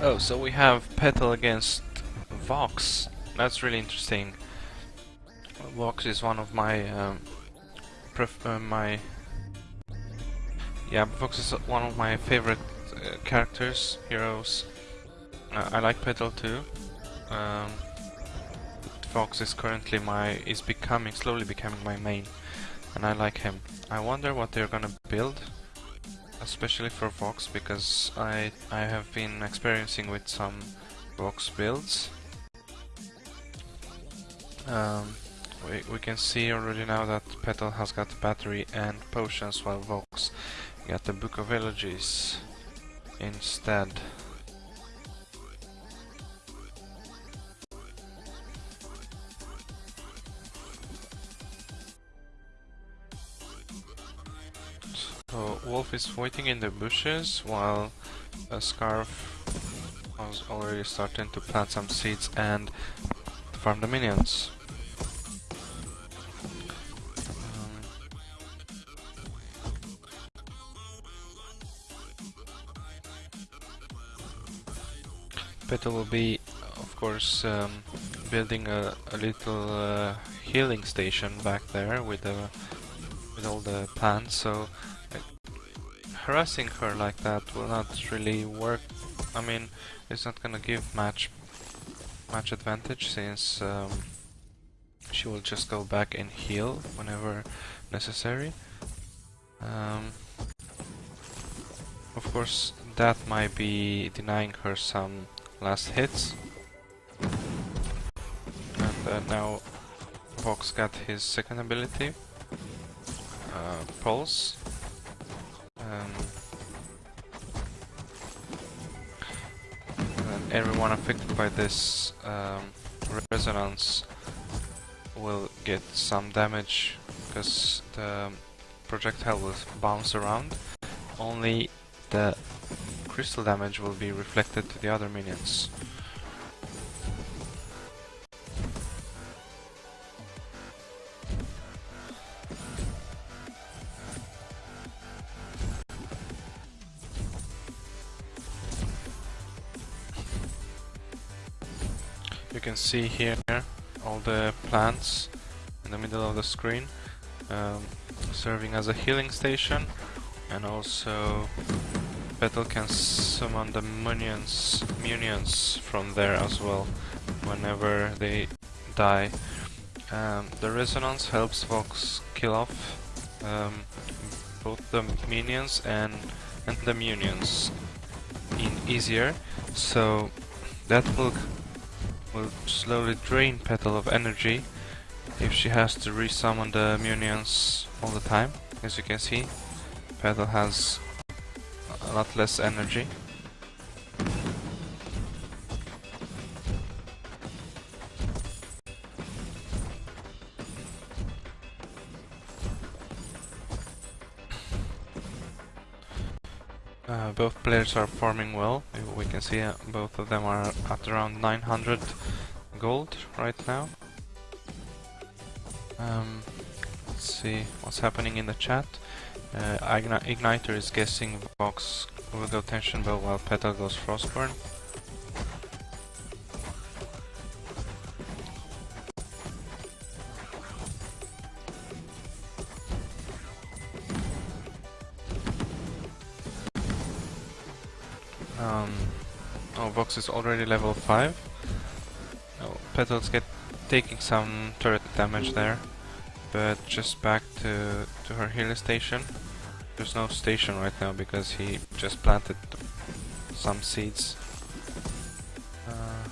Oh, so we have Petal against Vox. That's really interesting. Vox is one of my um, uh, my yeah, Vox is one of my favorite uh, characters, heroes. Uh, I like Petal too. Um, Vox is currently my is becoming slowly becoming my main, and I like him. I wonder what they're gonna build especially for Vox because I I have been experiencing with some Vox builds. Um, we, we can see already now that Petal has got battery and potions while Vox got the Book of Eulogies instead. Wolf is waiting in the bushes while a Scarf was already starting to plant some seeds and farm the minions. Um, Petal will be, of course, um, building a, a little uh, healing station back there with the with all the plants. So harassing her like that will not really work. I mean, it's not gonna give much much advantage since um, she will just go back and heal whenever necessary. Um, of course, that might be denying her some last hits. And uh, now Vox got his second ability, uh, Pulse. Everyone affected by this um, resonance will get some damage because the projectile will bounce around. Only the crystal damage will be reflected to the other minions. You can see here all the plants in the middle of the screen um, serving as a healing station and also Petal can summon the minions, munions from there as well whenever they die. Um, the resonance helps Vox kill off um, both the minions and, and the minions in easier so that will will slowly drain Petal of energy if she has to resummon the minions all the time. As you can see, Petal has a lot less energy. Uh, both players are farming well. We can see uh, both of them are at around 900 gold right now. Um, let's see what's happening in the chat. Uh, Igniter is guessing Vox will go Tension Bow while Petal goes Frostburn. Um, oh, Vox is already level 5. Oh, Petals get taking some turret damage there, but just back to, to her healing station. There's no station right now because he just planted some seeds. Uh,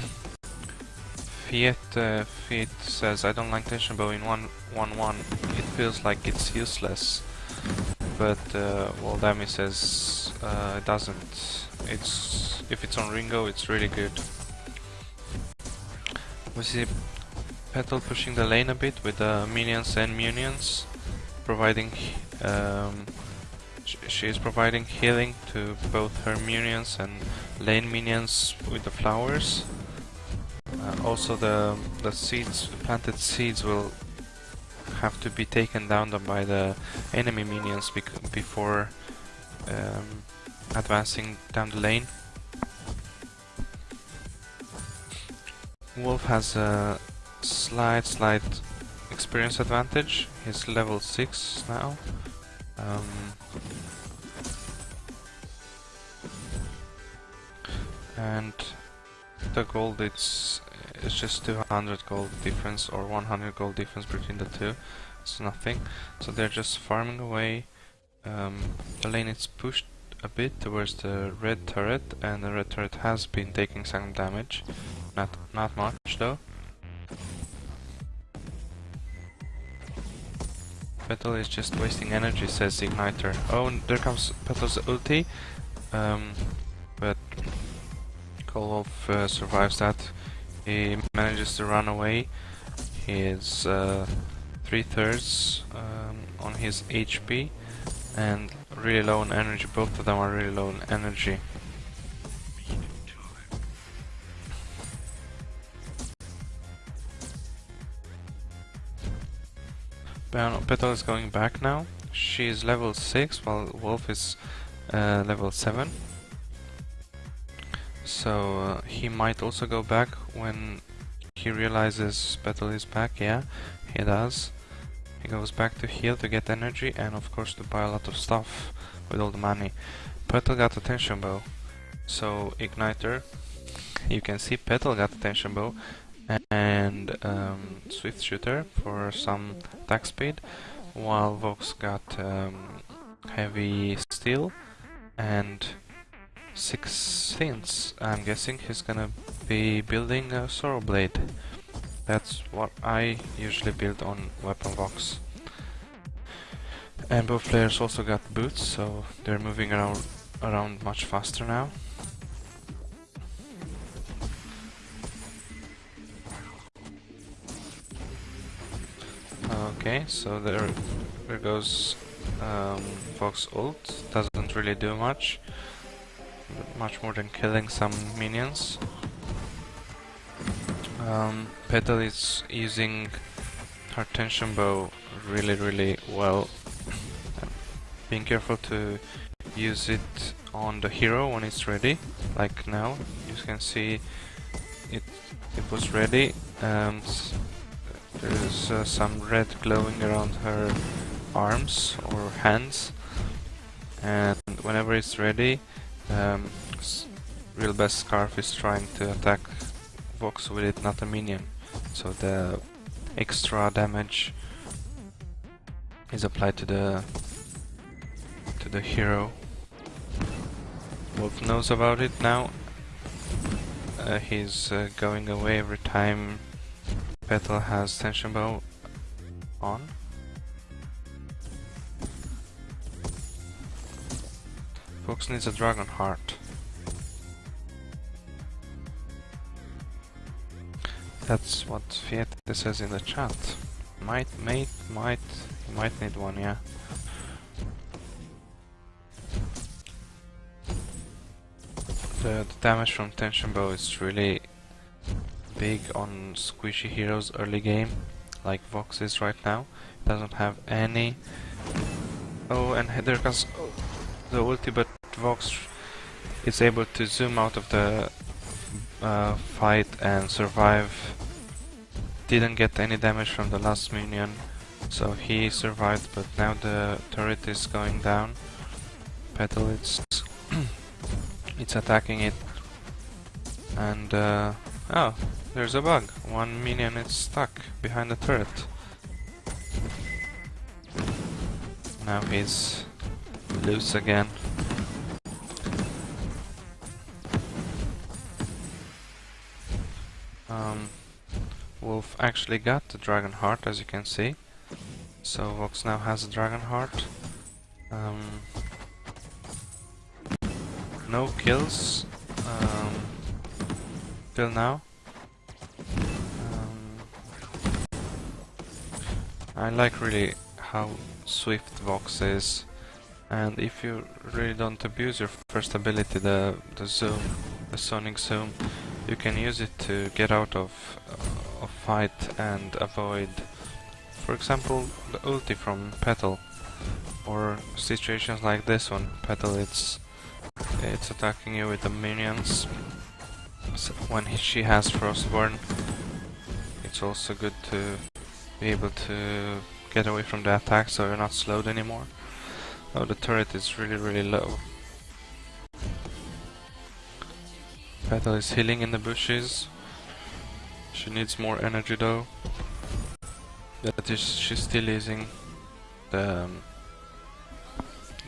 Fiat, uh, Fiat says, I don't like tension bow in 1-1-1. It feels like it's useless but uh, well says uh, it doesn't. It's if it's on Ringo, it's really good. We see Petal pushing the lane a bit with the minions and munions, providing um, sh she is providing healing to both her minions and lane minions with the flowers. Uh, also the the seeds, planted seeds will have to be taken down by the enemy minions before um, advancing down the lane. Wolf has a slight, slight experience advantage. He's level 6 now. Um, and the gold it's it's just 200 gold difference or 100 gold difference between the two. It's nothing. So they're just farming away um, the lane is pushed a bit towards the red turret and the red turret has been taking some damage. Not not much though. Petal is just wasting energy says Igniter. Oh there comes Petal's ulti. Um, but Kolov uh, survives that. He manages to run away. He is uh, three thirds um, on his HP and really low on energy. Both of them are really low on energy. Petal is going back now. She is level 6 while Wolf is uh, level 7 so uh, he might also go back when he realizes Petal is back, yeah, he does. He goes back to heal to get energy and of course to buy a lot of stuff with all the money. Petal got attention bow, so Igniter, you can see Petal got attention bow and um, Swift Shooter for some attack speed, while Vox got um, Heavy Steel and Six Sins, I'm guessing he's gonna be building a Sorrow Blade. That's what I usually build on Weapon Vox. And both players also got boots, so they're moving around, around much faster now. Okay, so there, there goes um, Vox ult, doesn't really do much much more than killing some minions. Um, Petal is using her tension bow really really well. Being careful to use it on the hero when it's ready, like now. You can see it it was ready and there's uh, some red glowing around her arms or hands and whenever it's ready um, Real Best Scarf is trying to attack Vox with it, not a minion. So the extra damage is applied to the to the hero. Wolf knows about it now. Uh, he's uh, going away every time Petal has tension bow on. Vox needs a dragon heart. That's what Fiat says in the chat. Might, might, might, might need one, yeah. The, the damage from tension bow is really big on squishy heroes early game, like Vox is right now. Doesn't have any. Oh, and there comes oh, the ulti, but Vox is able to zoom out of the uh, fight and survive. Didn't get any damage from the last minion, so he survived, but now the turret is going down. Petal, it's, it's attacking it. And, uh, oh, there's a bug. One minion is stuck behind the turret. Now he's loose again. Actually got the Dragon Heart, as you can see. So Vox now has a Dragon Heart. Um, no kills um, till now. Um, I like really how swift Vox is and if you really don't abuse your first ability, the, the zoom, the sonic zoom, you can use it to get out of fight and avoid, for example, the ulti from Petal, or situations like this one. Petal it's It's attacking you with the minions. So when he, she has Frostburn, it's also good to be able to get away from the attack so you're not slowed anymore. Oh, the turret is really, really low. Petal is healing in the bushes. She needs more energy though. That is, she's still using the um,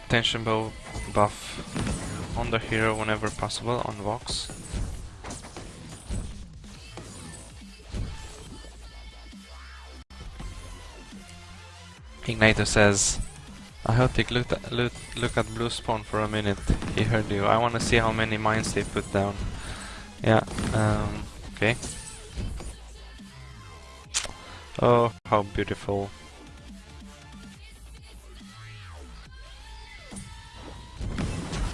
tension bow buff on the hero whenever possible on Vox. Igniter says, I hope they look look, look at Blue Spawn for a minute. He heard you. I want to see how many mines they put down. Yeah, um, okay. Oh, how beautiful.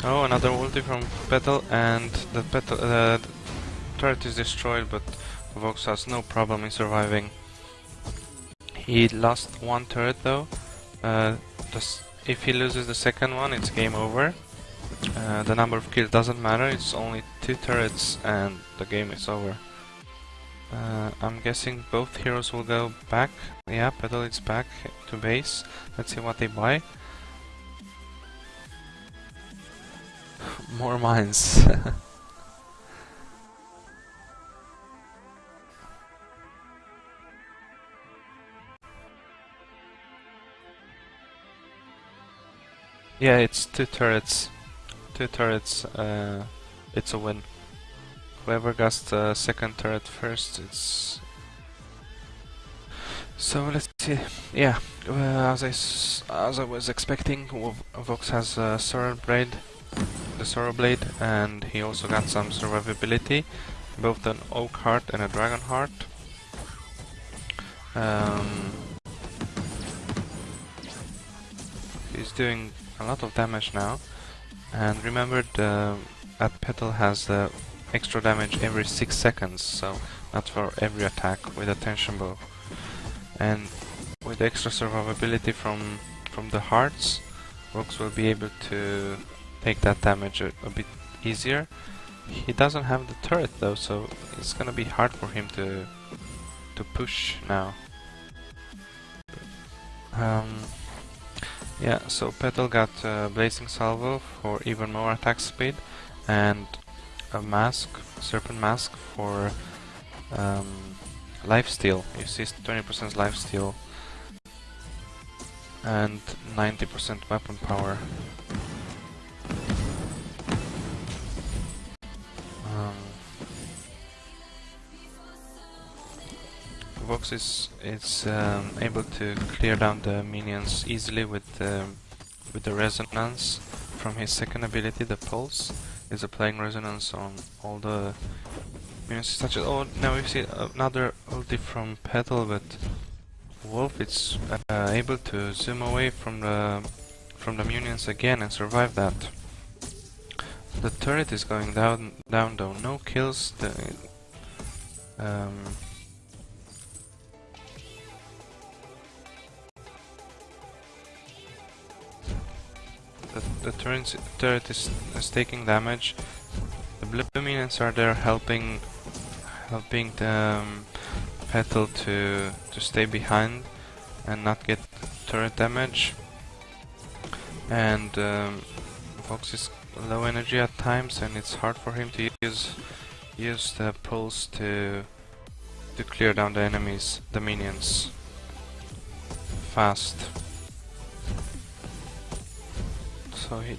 Oh, another ulti from Petal, and the Petal uh, turret is destroyed, but Vox has no problem in surviving. He lost one turret though. Uh, if he loses the second one, it's game over. Uh, the number of kills doesn't matter, it's only two turrets and the game is over. Uh, I'm guessing both heroes will go back. Yeah, Petal is back to base. Let's see what they buy. More mines. yeah, it's two turrets. Two turrets, uh, it's a win. Whoever got the second turret first, it's... So let's see. Yeah, as I as I was expecting, Vox has a Sorrow Blade, the Sorrow Blade, and he also got some survivability, both an Oak Heart and a Dragon Heart. Um, he's doing a lot of damage now. And remember the that petal has the extra damage every 6 seconds, so not for every attack with a tension bow. And with extra survivability from from the hearts, Vox will be able to take that damage a, a, bit easier. He doesn't have the turret though, so it's gonna be hard for him to to push now. Um, yeah, so Petal got uh, Blazing Salvo for even more attack speed and a mask, Serpent Mask for um, lifesteal. You see 20% lifesteal and 90% weapon power. Vox is is um, able to clear down the minions easily with the with the resonance from his second ability, the pulse, is applying resonance on all the minions such as oh now we see another ulti from Petal but Wolf it's uh, able to zoom away from the from the minions again and survive that. The turret is going down down though, no kills the um, the, turret, is, is taking damage. The blue minions are there helping helping the um, petal to to stay behind and not get turret damage. And um, Vox is low energy at times, and it's hard for him to use use the pulse to to clear down the enemies, the minions, fast. So he,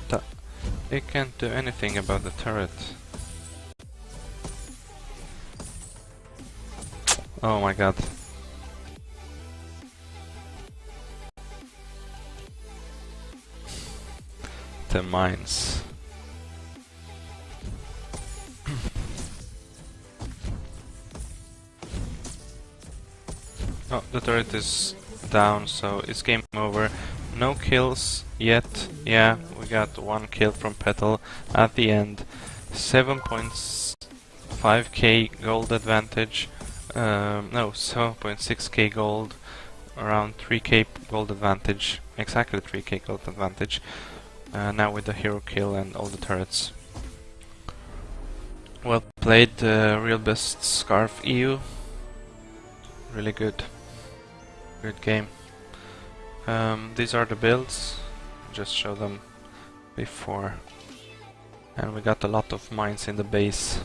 can't do anything about the turret. Oh my god. The mines. oh, the turret is down, so it's game over. No kills yet. Yeah, we got one kill from Petal at the end. 7.5k gold advantage. Um, no, 7.6k gold. Around 3k gold advantage. Exactly 3k gold advantage. Uh, now with the hero kill and all the turrets. Well played, uh, real best Scarf EU. Really good. Good game. Um, these are the builds. Just show them before. And we got a lot of mines in the base.